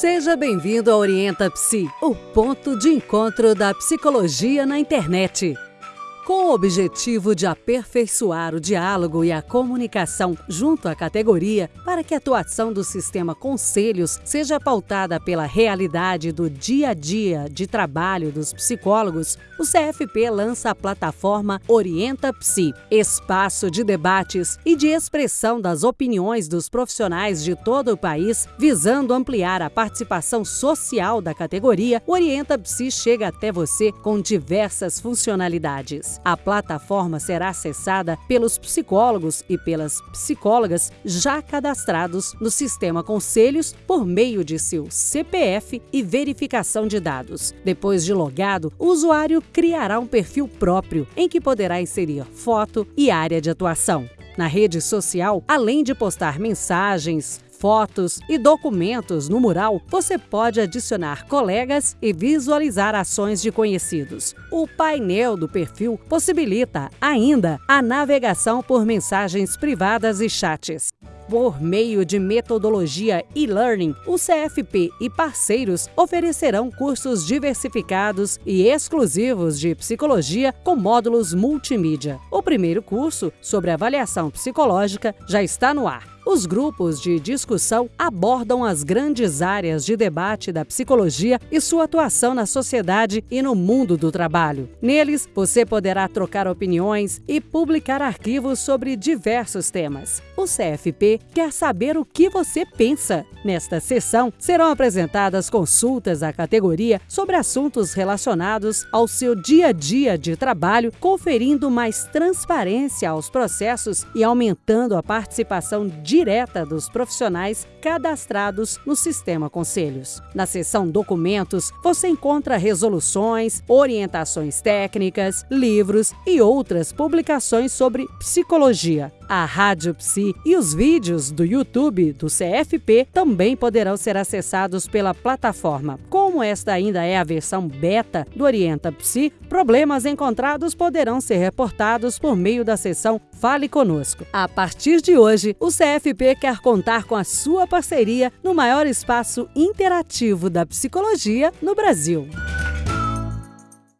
Seja bem-vindo ao Orienta Psi, o ponto de encontro da psicologia na internet. Com o objetivo de aperfeiçoar o diálogo e a comunicação junto à categoria, para que a atuação do sistema Conselhos seja pautada pela realidade do dia a dia de trabalho dos psicólogos, o CFP lança a plataforma Orienta Psi, espaço de debates e de expressão das opiniões dos profissionais de todo o país, visando ampliar a participação social da categoria. Orienta Psi chega até você com diversas funcionalidades. A plataforma será acessada pelos psicólogos e pelas psicólogas já cadastrados no sistema Conselhos por meio de seu CPF e verificação de dados. Depois de logado, o usuário criará um perfil próprio em que poderá inserir foto e área de atuação. Na rede social, além de postar mensagens, fotos e documentos no mural, você pode adicionar colegas e visualizar ações de conhecidos. O painel do perfil possibilita ainda a navegação por mensagens privadas e chats. Por meio de metodologia e-learning, o CFP e parceiros oferecerão cursos diversificados e exclusivos de psicologia com módulos multimídia. O primeiro curso, sobre avaliação psicológica, já está no ar. Os grupos de discussão abordam as grandes áreas de debate da psicologia e sua atuação na sociedade e no mundo do trabalho. Neles, você poderá trocar opiniões e publicar arquivos sobre diversos temas. O CFP quer saber o que você pensa. Nesta sessão, serão apresentadas consultas à categoria sobre assuntos relacionados ao seu dia a dia de trabalho, conferindo mais transparência aos processos e aumentando a participação de direta dos profissionais cadastrados no Sistema Conselhos. Na seção Documentos, você encontra resoluções, orientações técnicas, livros e outras publicações sobre psicologia. A Rádio Psi e os vídeos do YouTube do CFP também poderão ser acessados pela plataforma. Como esta ainda é a versão beta do Orienta Psi, problemas encontrados poderão ser reportados por meio da seção Fale Conosco. A partir de hoje, o CFP quer contar com a sua parceria no maior espaço interativo da psicologia no Brasil.